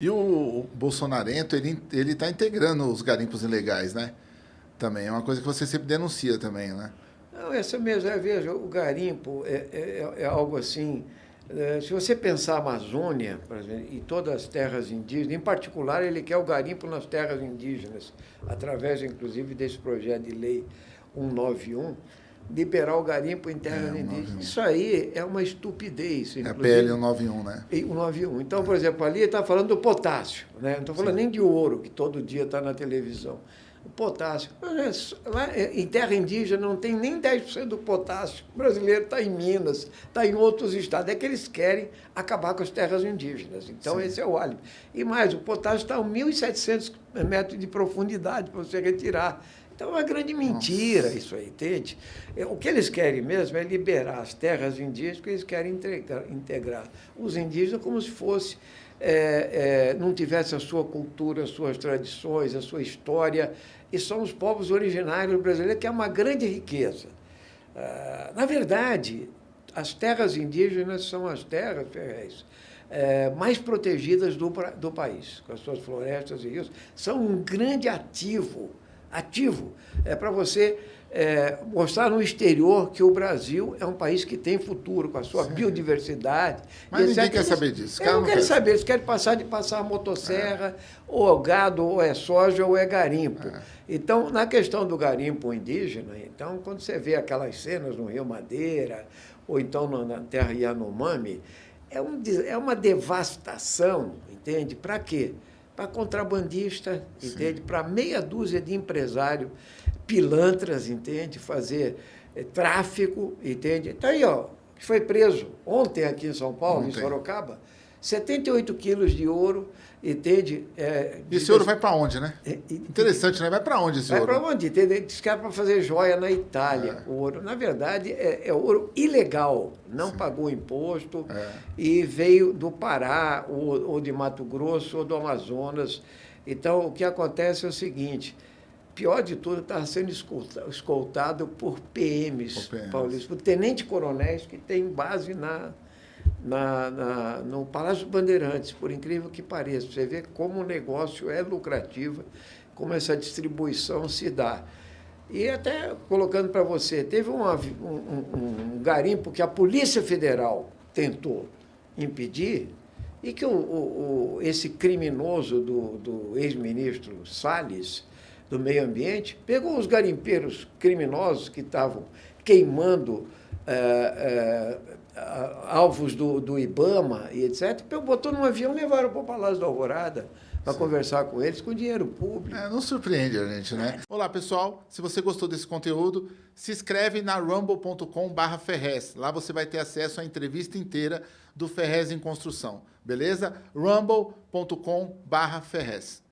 E o Bolsonarento, ele ele está integrando os garimpos ilegais, né? Também é uma coisa que você sempre denuncia também, né? Não, essa mesmo, é, veja, o garimpo é, é, é algo assim, é, se você pensar a Amazônia, exemplo, e todas as terras indígenas, em particular ele quer o garimpo nas terras indígenas, através inclusive desse projeto de lei 191, liberar o garimpo em terras é, indígenas. Isso aí é uma estupidez. É a PL 191, né? 191. Então, por exemplo, ali está falando do potássio, né? não estou falando Sim. nem de ouro, que todo dia está na televisão. O potássio. Lá em terra indígena não tem nem 10% do potássio. O brasileiro está em Minas, está em outros estados. É que eles querem acabar com as terras indígenas. Então, Sim. esse é o álibi. E mais, o potássio está a 1.700 metros de profundidade para você retirar. Então, é uma grande mentira Nossa. isso aí, entende? É, o que eles querem mesmo é liberar as terras indígenas, porque eles querem integrar, integrar os indígenas como se fosse, é, é, não tivesse a sua cultura, as suas tradições, a sua história, e são os povos originários brasileiros, que é uma grande riqueza. Ah, na verdade, as terras indígenas são as terras, Ferrez, é, mais protegidas do, do país, com as suas florestas e rios, são um grande ativo ativo, é para você é, mostrar no exterior que o Brasil é um país que tem futuro, com a sua Sim. biodiversidade. Mas ninguém quer saber disso. Eles não querem saber, eles querem passar de passar a motosserra, é. ou é gado, ou é soja, ou é garimpo. É. Então, na questão do garimpo indígena, então, quando você vê aquelas cenas no Rio Madeira, ou então na terra Yanomami, é, um, é uma devastação, entende? Para quê? Para contrabandista, Sim. entende? Para meia dúzia de empresário, pilantras, entende? Fazer é, tráfico, entende? Então aí, ó, foi preso ontem aqui em São Paulo, ontem. em Sorocaba, 78 quilos de ouro, entende? É, e esse ouro vai para onde, né? É, Interessante, né? Vai para onde esse vai ouro? Vai para onde? Entende? Diz que era para fazer joia na Itália, é. o ouro. Na verdade, é, é ouro ilegal, não Sim. pagou imposto é. e veio do Pará, ou, ou de Mato Grosso, ou do Amazonas. Então, o que acontece é o seguinte, pior de tudo, estava sendo escoltado por PMs, por PMs. paulistas, por tenente-coronéis que tem base na na, na, no Palácio Bandeirantes, por incrível que pareça. Você vê como o negócio é lucrativo, como essa distribuição se dá. E até colocando para você, teve uma, um, um, garimpo que a Polícia Federal tentou impedir e que o, o, o esse criminoso do, do ex-ministro Salles, do Meio Ambiente, pegou os garimpeiros criminosos que estavam queimando é, é, alvos do, do IBAMA e etc., botou num avião e levaram para o Palácio da Alvorada para conversar com eles com dinheiro público. É, não surpreende a gente, né? Olá, pessoal. Se você gostou desse conteúdo, se inscreve na rumble.com barra Ferrez. Lá você vai ter acesso à entrevista inteira do Ferrez em Construção. Beleza? rumble.com barra Ferrez.